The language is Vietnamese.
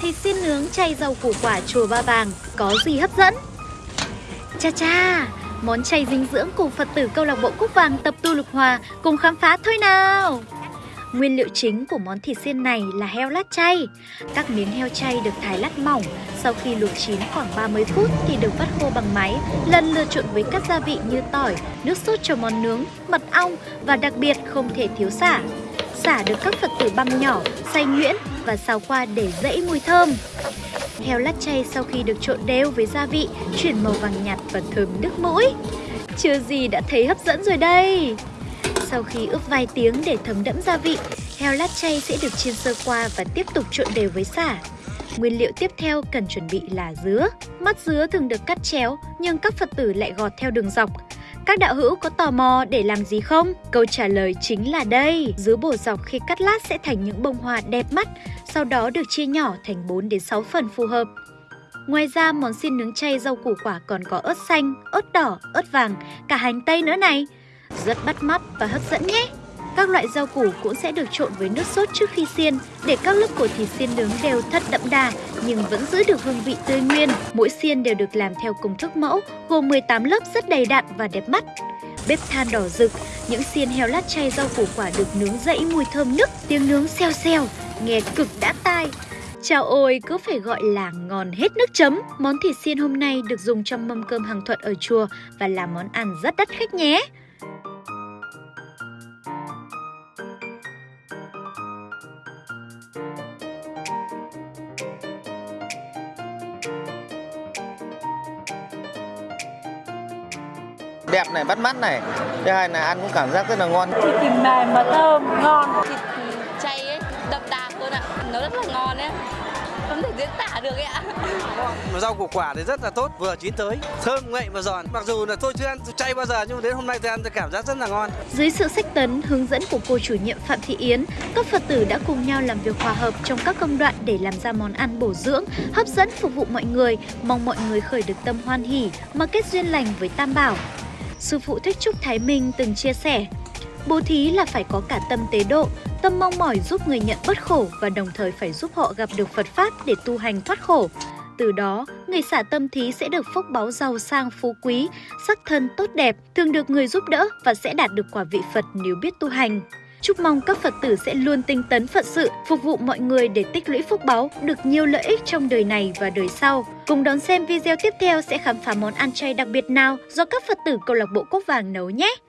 Thịt xiên nướng chay rau củ quả chùa Ba Vàng có gì hấp dẫn? Cha cha, món chay dinh dưỡng cùng Phật tử câu lạc bộ Cúc Vàng tập tu lục hòa cùng khám phá thôi nào. Nguyên liệu chính của món thịt xiên này là heo lát chay. Các miếng heo chay được thái lát mỏng, sau khi luộc chín khoảng 30 phút thì được vắt khô bằng máy, lần lượt trộn với các gia vị như tỏi, nước sốt cho món nướng, mật ong và đặc biệt không thể thiếu xả. Xả được các Phật tử băm nhỏ, xay nhuyễn và xào qua để dẫy mùi thơm. Heo lát chay sau khi được trộn đều với gia vị, chuyển màu vàng nhạt và thơm nước mũi. Chưa gì đã thấy hấp dẫn rồi đây. Sau khi ướp vài tiếng để thấm đẫm gia vị, heo lát chay sẽ được chiên sơ qua và tiếp tục trộn đều với xả. Nguyên liệu tiếp theo cần chuẩn bị là dứa. Mắt dứa thường được cắt chéo nhưng các Phật tử lại gọt theo đường dọc. Các đạo hữu có tò mò để làm gì không? Câu trả lời chính là đây. Dứa bổ dọc khi cắt lát sẽ thành những bông hoa đẹp mắt, sau đó được chia nhỏ thành 4 đến 6 phần phù hợp. Ngoài ra, món xiên nướng chay rau củ quả còn có ớt xanh, ớt đỏ, ớt vàng, cả hành tây nữa này. Rất bắt mắt và hấp dẫn nhé! Các loại rau củ cũng sẽ được trộn với nước sốt trước khi xiên để các lớp của thịt xiên nướng đều thật đậm đà nhưng vẫn giữ được hương vị tươi nguyên. Mỗi xiên đều được làm theo công thức mẫu gồm 18 lớp rất đầy đặn và đẹp mắt. Bếp than đỏ rực, những xiên heo lát chay rau củ quả được nướng dậy mùi thơm nức, tiếng nướng xèo xèo, nghe cực đã tai. Chào ôi, cứ phải gọi là ngon hết nước chấm. Món thịt xiên hôm nay được dùng trong mâm cơm hàng thuận ở chùa và là món ăn rất đắt khách nhé. Đẹp này, bắt mắt này. Thứ hai là ăn cũng cảm giác rất là ngon. Thịt thì mềm mà thơm, ngon. Thịt chay ấy, đậm đà hơn ạ. Nó rất là ngon ấy không thể diễn tả được ấy ạ. Rau củ quả thì rất là tốt vừa chín tới thơm ngậy và giòn. Mặc dù là tôi chưa ăn chay bao giờ nhưng mà đến hôm nay tôi ăn tôi cảm giác rất là ngon. Dưới sự sách tấn hướng dẫn của cô chủ nhiệm Phạm Thị Yến các Phật tử đã cùng nhau làm việc hòa hợp trong các công đoạn để làm ra món ăn bổ dưỡng hấp dẫn phục vụ mọi người mong mọi người khởi được tâm hoan hỉ mà kết duyên lành với Tam Bảo. Sư phụ Thích Trúc Thái Minh từng chia sẻ, bố thí là phải có cả tâm tế độ, tâm mong mỏi giúp người nhận bất khổ và đồng thời phải giúp họ gặp được Phật Pháp để tu hành thoát khổ. Từ đó, người xả tâm thí sẽ được phúc báo giàu sang phú quý, sắc thân tốt đẹp, thường được người giúp đỡ và sẽ đạt được quả vị Phật nếu biết tu hành. Chúc mong các Phật tử sẽ luôn tinh tấn Phật sự, phục vụ mọi người để tích lũy phúc báu, được nhiều lợi ích trong đời này và đời sau. Cùng đón xem video tiếp theo sẽ khám phá món ăn chay đặc biệt nào do các Phật tử câu lạc bộ Cốc Vàng nấu nhé!